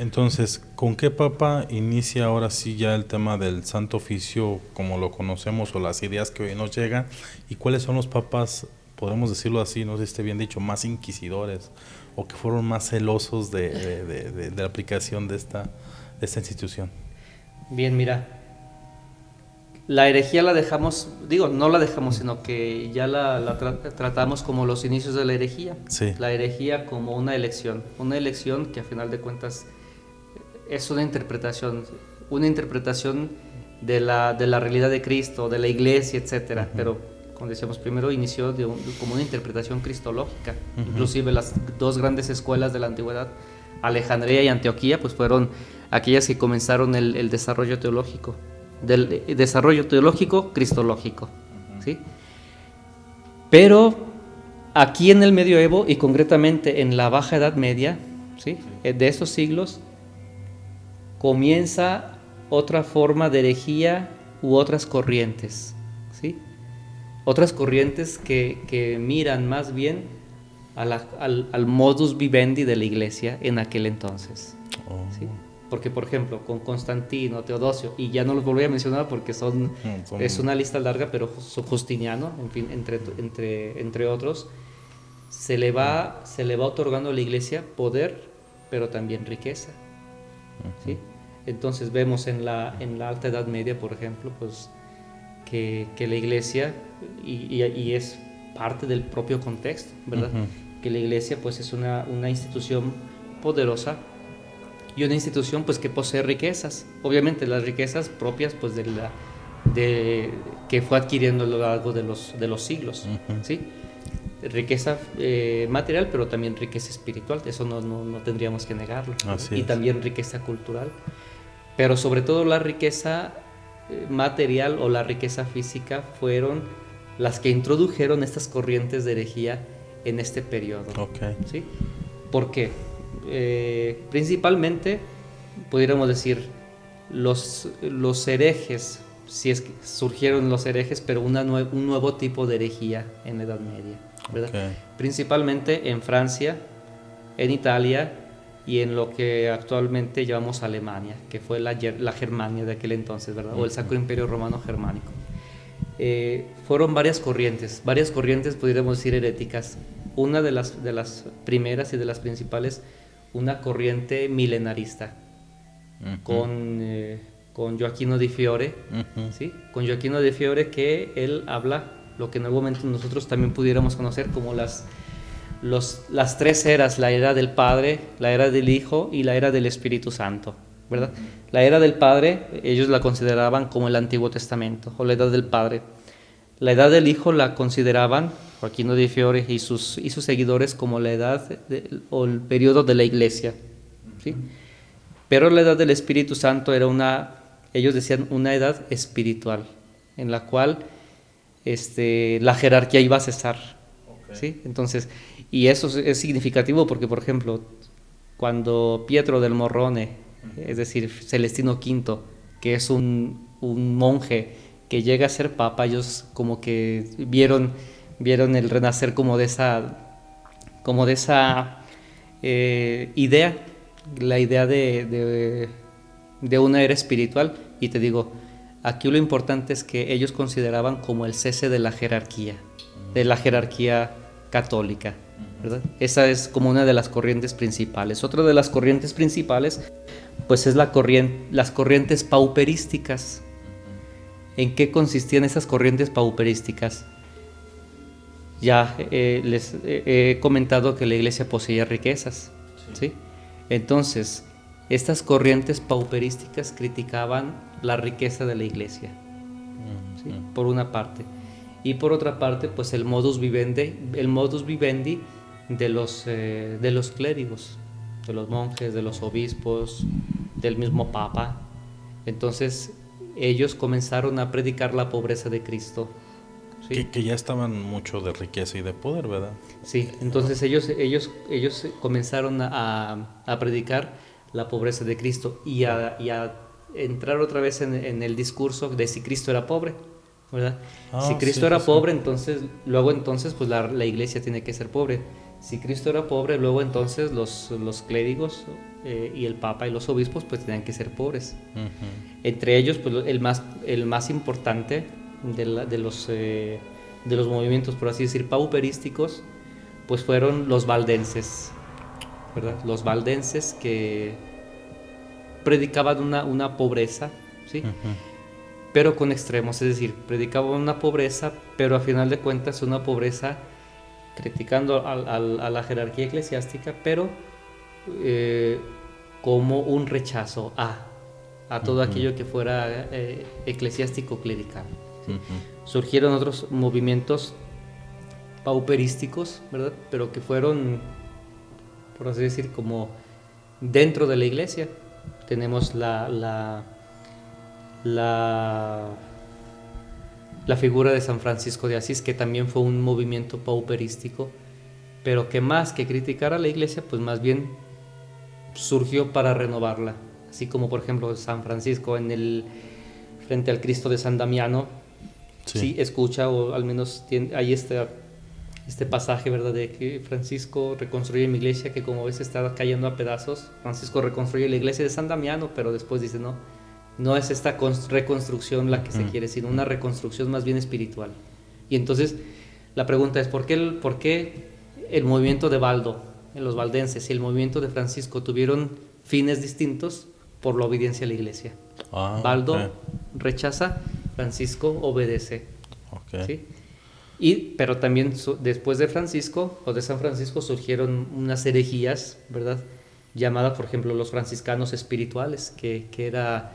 Entonces, ¿con qué papa inicia ahora sí ya el tema del Santo Oficio como lo conocemos o las ideas que hoy nos llegan? ¿Y cuáles son los papas, podemos decirlo así, no sé si esté bien dicho, más inquisidores o que fueron más celosos de, la aplicación de esta, de esta institución? Bien, mira, la herejía la dejamos, digo, no la dejamos, sino que ya la, tratamos como los inicios de la herejía. La herejía como una elección, una elección que a final de cuentas es una interpretación, una interpretación de la, de la realidad de Cristo, de la iglesia, etc. Pero, como decíamos, primero inició como una interpretación cristológica. Inclusive las dos grandes escuelas de la antigüedad, Alejandría y Antioquía, pues fueron aquellas que comenzaron el, el desarrollo teológico del desarrollo teológico cristológico. ¿sí? Pero aquí en el medioevo y concretamente en la Baja Edad Media, ¿sí? Eh, de esos siglos, comienza otra forma de herejía u otras corrientes. ¿sí? Otras corrientes que, miran más bien al, al, modus vivendi de la iglesia en aquel entonces. Oh. ¿sí? Porque, por ejemplo, con Constantino, Teodosio, y ya no los volví a mencionar porque son, mm, es una lista larga, pero Justiniano, en fin, entre, entre, entre otros, se le, va, se le va otorgando a la iglesia poder, pero también riqueza. ¿sí? Entonces vemos en la, en la Alta Edad Media, por ejemplo, pues que, que la iglesia, y, y, es parte del propio contexto, ¿verdad? Que la iglesia pues es una, una institución poderosa y una institución pues que posee riquezas, obviamente las riquezas propias pues de la de que fue adquiriendo a lo largo de los de los siglos, ¿sí? Riqueza eh, material, pero también riqueza espiritual, eso no, no, tendríamos que negarlo. y también riqueza cultural, pero sobre todo la riqueza eh, material o la riqueza física fueron las que introdujeron estas corrientes de herejía en este periodo. Okay. ¿sí? ¿Por qué? Eh, principalmente, pudiéramos decir, los, los herejes, si es que surgieron los herejes, pero una un nuevo tipo de herejía en la Edad Media, Principalmente en Francia, en Italia y en lo que actualmente llamamos Alemania, que fue la, la Germania de aquel entonces, ¿verdad? O el Sacro Imperio Romano Germánico. Eh, fueron varias corrientes, varias corrientes, podríamos decir, heréticas. Una de las, de las primeras y de las principales una corriente milenarista con, eh, con Joaquino di Fiore, ¿sí? con Joaquino di Fiore que él habla lo que en algún momento nosotros también pudiéramos conocer como las, las tres eras, la era del Padre, la era del Hijo y la era del Espíritu Santo. ¿verdad? La era del Padre ellos la consideraban como el Antiguo Testamento o la edad del Padre. La edad del Hijo la consideraban Joaquino de Fiore y sus, y sus seguidores como la edad o el periodo de la iglesia. ¿sí? Pero la edad del Espíritu Santo era una, ellos decían, una edad espiritual, en la cual este, la jerarquía iba a cesar. ¿Sí? Entonces, y eso es significativo porque, por ejemplo, cuando Pietro del Morrone, es decir, Celestino V, que es un, un monje que llega a ser papa, ellos como que vieron vieron el renacer como de esa, como de esa eh, idea, la idea de, de, una era espiritual. Y te digo, aquí lo importante es que ellos consideraban como el cese de la jerarquía, de la jerarquía católica. Esa es como una de las corrientes principales. Otra de las corrientes principales, pues es la corriente, las corrientes pauperísticas. ¿En qué consistían esas corrientes pauperísticas? Ya eh, les he comentado que la iglesia poseía riquezas, sí. Entonces, estas corrientes pauperísticas criticaban la riqueza de la iglesia, por una parte. Y por otra parte, pues el modus vivendi, el modus vivendi de los, eh, de los clérigos, de los monjes, de los obispos, del mismo papa. Entonces, ellos comenzaron a predicar la pobreza de Cristo que, ya estaban mucho de riqueza y de poder, ¿verdad? Sí, entonces ellos, ellos, ellos comenzaron a, a predicar la pobreza de Cristo y a, y a entrar otra vez en, en, el discurso de si Cristo era pobre, ¿verdad? Ah, si Cristo era pobre, entonces, luego entonces, pues la, la, iglesia tiene que ser pobre. Si Cristo era pobre, luego entonces los, los clérigos eh, y el Papa y los obispos pues tenían que ser pobres. Entre ellos, pues el más, el más importante de, de los, eh, de los movimientos, por así decir, pauperísticos, pues fueron los valdenses, ¿verdad? Los valdenses que predicaban una, una pobreza, ¿sí? Pero con extremos, es decir, predicaban una pobreza, pero a final de cuentas una pobreza criticando a, la jerarquía eclesiástica, pero eh, como un rechazo a, a todo aquello que fuera eh, eclesiástico clerical. Surgieron otros movimientos pauperísticos, ¿verdad? Pero que fueron, por así decir, como dentro de la iglesia. Tenemos la, la, la, la figura de San Francisco de Asís, que también fue un movimiento pauperístico, pero que más que criticar a la iglesia, pues más bien surgió para renovarla. Así como, por ejemplo, San Francisco en el, frente al Cristo de San Damiano, sí, escucha, o al menos tiene, ahí está este pasaje, ¿verdad? De que Francisco reconstruye mi iglesia que como ves está cayendo a pedazos. Francisco reconstruye la iglesia de San Damiano, pero después dice, no, no es esta reconstrucción la que se quiere, sino una reconstrucción más bien espiritual. Y entonces la pregunta es, ¿por qué el, por qué el movimiento de Baldo, en los valdenses, y el movimiento de Francisco tuvieron fines distintos por la obediencia a la iglesia? Ah, Baldo rechaza, Francisco obedece. ¿sí? Y, pero también después de Francisco o de San Francisco surgieron unas herejías, ¿verdad? Llamadas, por ejemplo, los franciscanos espirituales, que, que era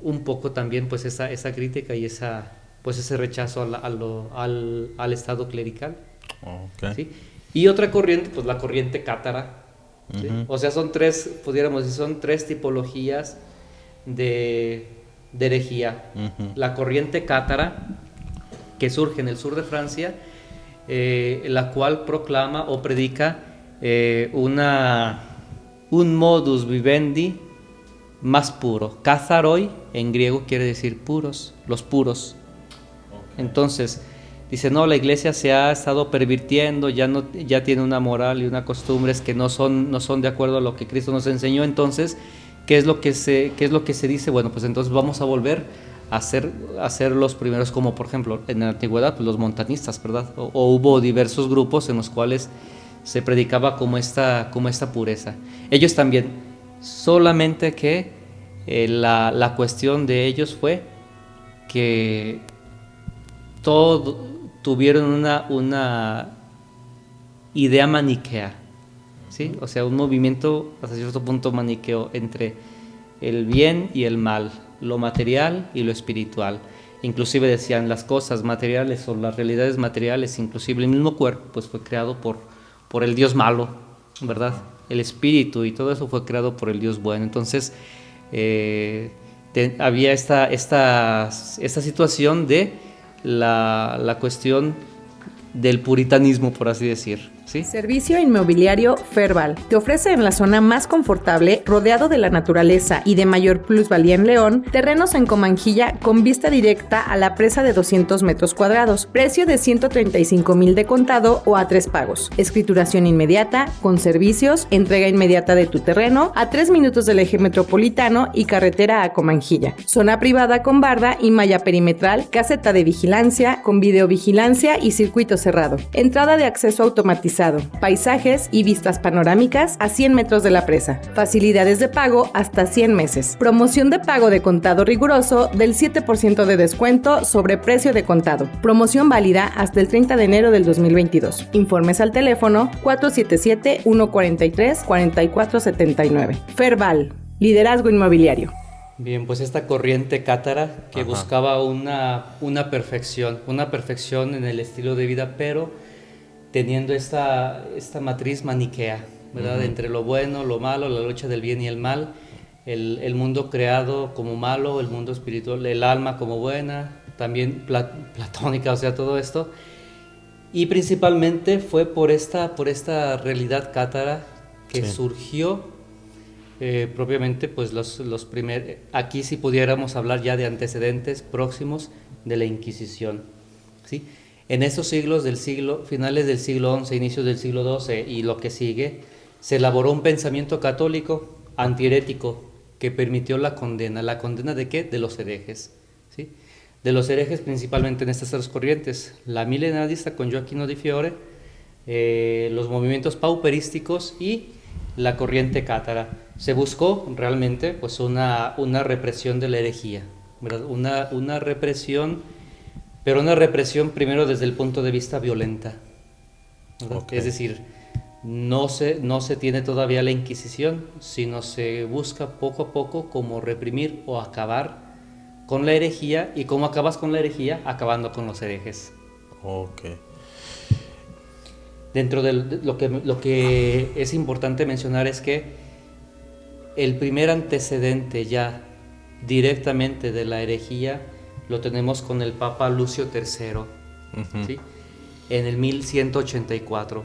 un poco también pues esa, esa crítica y esa, pues ese rechazo al, al, al estado clerical. ¿sí? Y otra corriente, pues la corriente cátara. O sea, son tres, pudiéramos decir, son tres tipologías de, de herejía. La corriente cátara, que surge en el sur de Francia, eh, la cual proclama o predica eh, una, un modus vivendi más puro. Kazaroi en griego quiere decir puros, los puros. Entonces, dice, no, la iglesia se ha estado pervirtiendo, ya, no, ya tiene una moral y una costumbres que no son, no son de acuerdo a lo que Cristo nos enseñó. Entonces, ¿qué es lo que se, qué es lo que se dice? Bueno, pues entonces vamos a volver hacer, los primeros, como por ejemplo en la antigüedad, pues, los montanistas, ¿verdad? O, hubo diversos grupos en los cuales se predicaba como esta, como esta pureza. Ellos también, solamente que eh, la, cuestión de ellos fue que todo, tuvieron una, una idea maniquea, ¿sí? O sea, un movimiento hasta cierto punto maniqueo entre el bien y el mal, lo material y lo espiritual. Inclusive decían las cosas materiales o las realidades materiales, inclusive el mismo cuerpo, pues fue creado por, por el Dios malo, ¿verdad? El espíritu y todo eso fue creado por el Dios bueno. Entonces, eh, había esta, esta, esta situación de la, la cuestión del puritanismo, por así decir. Servicio inmobiliario Ferbal. Te ofrece en la zona más confortable, rodeado de la naturaleza y de mayor plusvalía en León, terrenos en Comanjilla con vista directa a la presa de 200 metros cuadrados. Precio de 135 mil de contado o a tres pagos. Escrituración inmediata, con servicios, entrega inmediata de tu terreno, a tres minutos del eje metropolitano y carretera a Comanjilla. Zona privada con barda y malla perimetral, caseta de vigilancia, con videovigilancia y circuito cerrado. Entrada de acceso automatizado paisajes y vistas panorámicas a 100 metros de la presa, facilidades de pago hasta 100 meses, promoción de pago de contado riguroso del 7% de descuento sobre precio de contado, promoción válida hasta el 30 de enero del 2022. Informes al teléfono 477-143-4479. Ferval, liderazgo inmobiliario. Bien, pues esta corriente cátara que buscaba una, una perfección, una perfección en el estilo de vida, pero teniendo esta, esta matriz maniquea, ¿verdad? Entre lo bueno, lo malo, la lucha del bien y el mal, el, el, mundo creado como malo, el mundo espiritual, el alma como buena, también platónica, o sea, todo esto. Y principalmente fue por esta, por esta realidad cátara que surgió eh, propiamente, pues los, los primeros, aquí si pudiéramos hablar ya de antecedentes próximos de la Inquisición, ¿sí? En esos siglos del siglo, finales del siglo XI, inicios del siglo XII y lo que sigue, se elaboró un pensamiento católico antiherético que permitió la condena. ¿La condena de qué? De los herejes. ¿sí? De los herejes principalmente en estas tres corrientes. La milenarista con Joaquino di Fiore, eh, los movimientos pauperísticos y la corriente cátara. Se buscó realmente pues, una, una represión de la herejía, Una, una represión, pero una represión primero desde el punto de vista violenta. Es decir, no se, no se tiene todavía la Inquisición, sino se busca poco a poco cómo reprimir o acabar con la herejía y cómo acabas con la herejía acabando con los herejes. Ok. Dentro de lo que, lo que es importante mencionar es que el primer antecedente ya directamente de la herejía lo tenemos con el Papa Lucio III, ¿sí? en el 1184,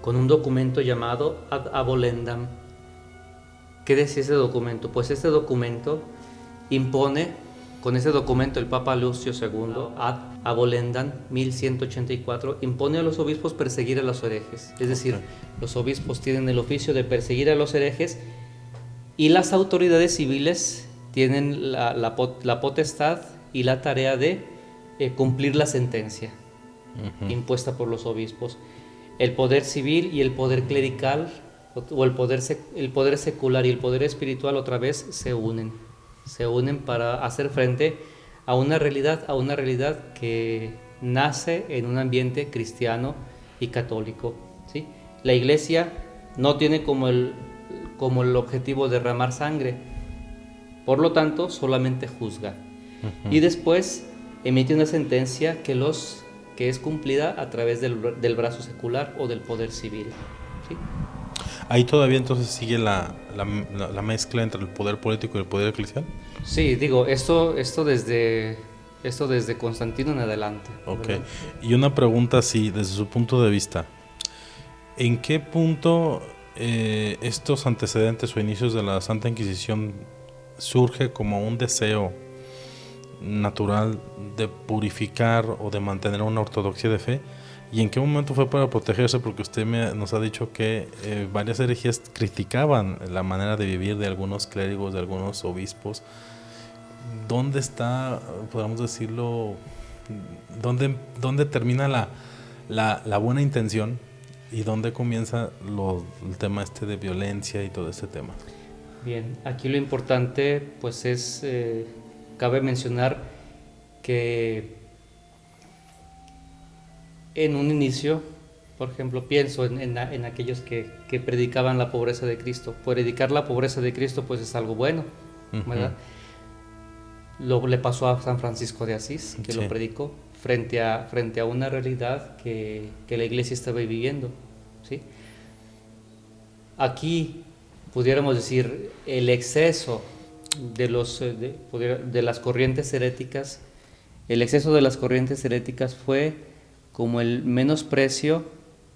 con un documento llamado Ad Abolendam. ¿Qué decía ese documento? Pues este documento impone con ese documento el Papa Lucio II, ad Abolendam 1184, impone a los obispos perseguir a los herejes. Es decir, los obispos tienen el oficio de perseguir a los herejes y las autoridades civiles tienen la, potestad y la tarea de eh, cumplir la sentencia impuesta por los obispos. El poder civil y el poder clerical, o el poder, el poder secular y el poder espiritual otra vez se unen se unen para hacer frente a una realidad, a una realidad que nace en un ambiente cristiano y católico. ¿sí? La iglesia no tiene como el, como el objetivo derramar sangre, por lo tanto solamente juzga. Y después emite una sentencia que, los, que es cumplida a través del, del brazo secular o del poder civil. ¿sí? Ahí todavía entonces sigue la, la, mezcla entre el poder político y el poder eclesial. Sí, digo, esto, esto, desde, esto desde Constantino en adelante. Ok, y una pregunta así, desde su punto de vista. ¿En qué punto eh, estos antecedentes o inicios de la Santa Inquisición surge como un deseo natural de purificar o de mantener una ortodoxia de fe? ¿Y en qué momento fue para protegerse? Porque usted me, nos ha dicho que eh, varias herejías criticaban la manera de vivir de algunos clérigos, de algunos obispos. ¿Dónde está, podemos decirlo, dónde, dónde termina la, la, buena intención y dónde comienza el tema este de violencia y todo ese tema? Bien, aquí lo importante pues es, eh, cabe mencionar que en un inicio, por ejemplo, pienso en, aquellos que, predicaban la pobreza de Cristo. Predicar la pobreza de Cristo pues es algo bueno, ¿verdad? Lo le pasó a San Francisco de Asís, que lo predicó frente a, frente a una realidad que, la iglesia estaba viviendo. ¿sí? Aquí pudiéramos decir el exceso de, los, eh, de, las corrientes heréticas, el exceso de las corrientes heréticas fue como el menosprecio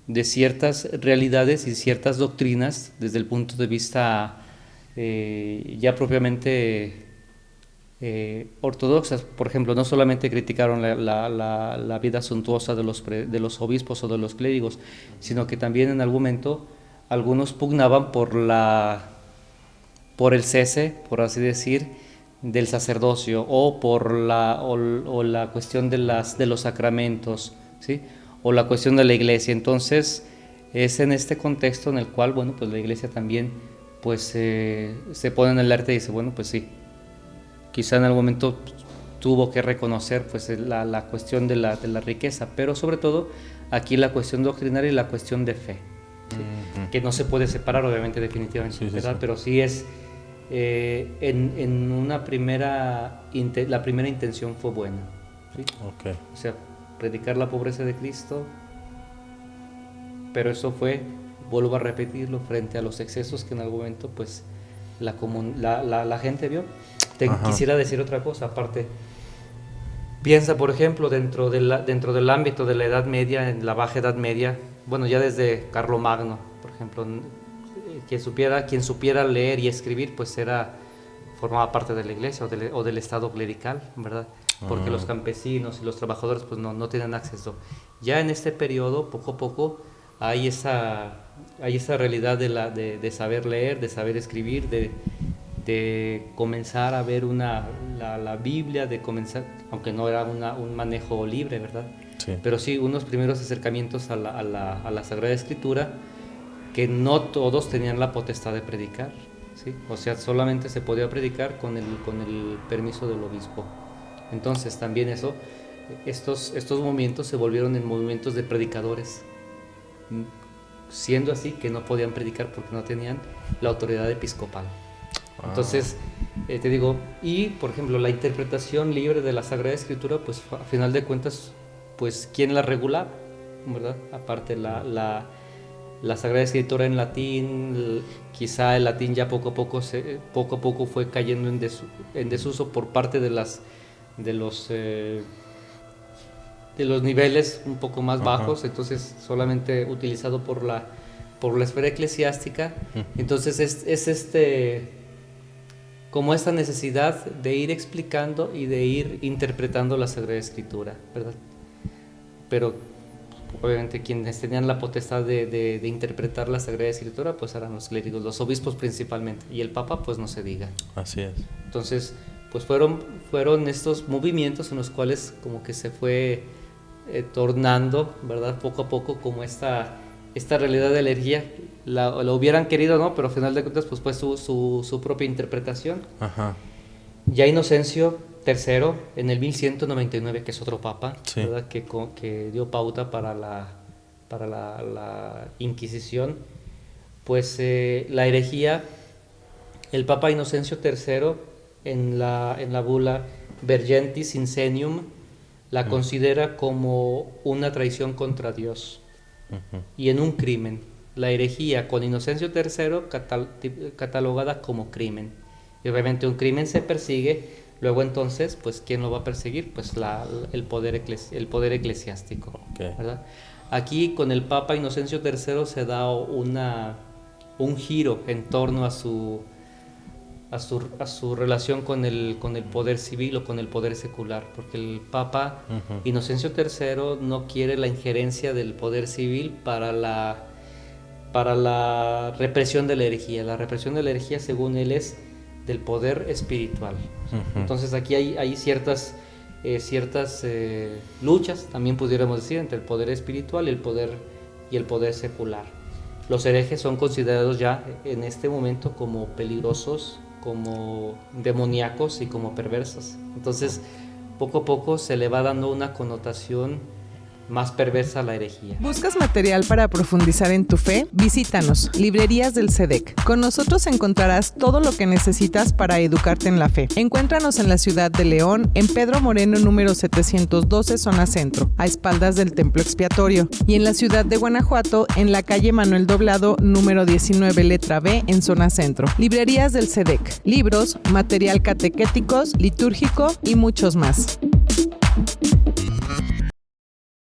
de ciertas realidades y ciertas doctrinas desde el punto de vista eh, ya propiamente eh, ortodoxas. Por ejemplo, no solamente criticaron la, vida suntuosa de los, de los obispos o de los clérigos, sino que también en algún momento algunos pugnaban por, la, por el cese, por así decir, del sacerdocio o por la, o, la cuestión de, las, de los sacramentos o la cuestión de la iglesia. Entonces, es en este contexto en el cual, bueno, pues la iglesia también pues se pone en el arte y dice, bueno, pues sí, quizá en algún momento tuvo que reconocer pues la, cuestión de la, de la, riqueza, pero sobre todo aquí la cuestión doctrinaria y la cuestión de fe, que no se puede separar obviamente definitivamente, pero sí es eh, en, en, una primera, la primera intención fue buena. Okay. O sea, predicar la pobreza de Cristo, pero eso fue, vuelvo a repetirlo, frente a los excesos que en algún momento pues la, la, la, gente vio. Te quisiera decir otra cosa, aparte, piensa por ejemplo dentro, de la, dentro del ámbito de la Edad Media, en la Baja Edad Media, bueno ya desde Carlomagno, por ejemplo, quien supiera, quien supiera leer y escribir pues era formaba parte de la iglesia o del, o del estado clerical, ¿verdad? porque Ah. los campesinos y los trabajadores pues no, no tenían acceso. Ya en este periodo, poco a poco, hay esa, hay esa realidad de, la, de, de saber leer, de saber escribir, de, de comenzar a ver una, la, la Biblia, de comenzar, aunque no era una, un manejo libre, ¿verdad? Sí. Pero sí unos primeros acercamientos a la, a la, a la Sagrada Escritura que no todos tenían la potestad de predicar, ¿sí? O sea, solamente se podía predicar con el, con el permiso del obispo. Entonces también eso, estos, estos movimientos se volvieron en movimientos de predicadores, siendo así que no podían predicar porque no tenían la autoridad episcopal. Ah. Entonces, eh, te digo, y por ejemplo, la interpretación libre de la Sagrada Escritura, pues a final de cuentas, pues ¿quién la regulaba? ¿Verdad? Aparte la, la, la Sagrada Escritura en latín, quizá el latín ya poco a poco, se, poco, a poco fue cayendo en, desu- en desuso por parte de, las, de, los, eh, de los niveles un poco más Ajá. bajos, entonces solamente utilizado por la, por la esfera eclesiástica. Entonces es, es este como esta necesidad de ir explicando y de ir interpretando la Sagrada Escritura, ¿verdad? Pero obviamente quienes tenían la potestad de, de- de interpretar la Sagrada Escritura, pues eran los clérigos, los obispos principalmente, y el Papa, pues no se diga. Así es. Entonces, pues fueron, fueron estos movimientos en los cuales como que se fue eh, tornando, ¿verdad? Poco a poco como esta, esta realidad de la herejía, la, la hubieran querido, ¿no? Pero al final de cuentas, pues fue su, su, su propia interpretación. Ajá. Ya Inocencio III, en el 1199, que es otro papa, Sí. ¿verdad? Que, que dio pauta para la, para la, la Inquisición, pues eh, la herejía, el papa Inocencio III, en la, en la bula Vergentis Insenium, la considera como una traición contra Dios Ujú. y en un crimen. La herejía con Inocencio III catal- catalogada como crimen. Y obviamente un crimen se persigue, luego entonces, pues ¿quién lo va a perseguir? Pues la- el, poder eclesi- el poder eclesiástico. Aquí con el Papa Inocencio III se da una, un giro en torno a su, a su, a su relación con el, con el poder civil o con el poder secular, porque el Papa. Inocencio III no quiere la injerencia del poder civil para la, para la represión de la herejía. La represión de la herejía, según él, es del poder espiritual. Entonces aquí hay, ciertas, eh, ciertas eh, luchas, también pudiéramos decir, entre el poder espiritual el poder, y el poder secular. Los herejes son considerados ya en este momento como peligrosos, como demoníacos y como perversos. Entonces, poco a poco se le va dando una connotación más perversa la herejía. ¿Buscas material para profundizar en tu fe? Visítanos, Librerías del SEDEC. Con nosotros encontrarás todo lo que necesitas para educarte en la fe. Encuéntranos en la ciudad de León, en Pedro Moreno número 712, zona centro, a espaldas del templo expiatorio. Y en la ciudad de Guanajuato, en la calle Manuel Doblado número 19, letra B, en zona centro. Librerías del SEDEC. Libros, material catequéticos, litúrgico y muchos más.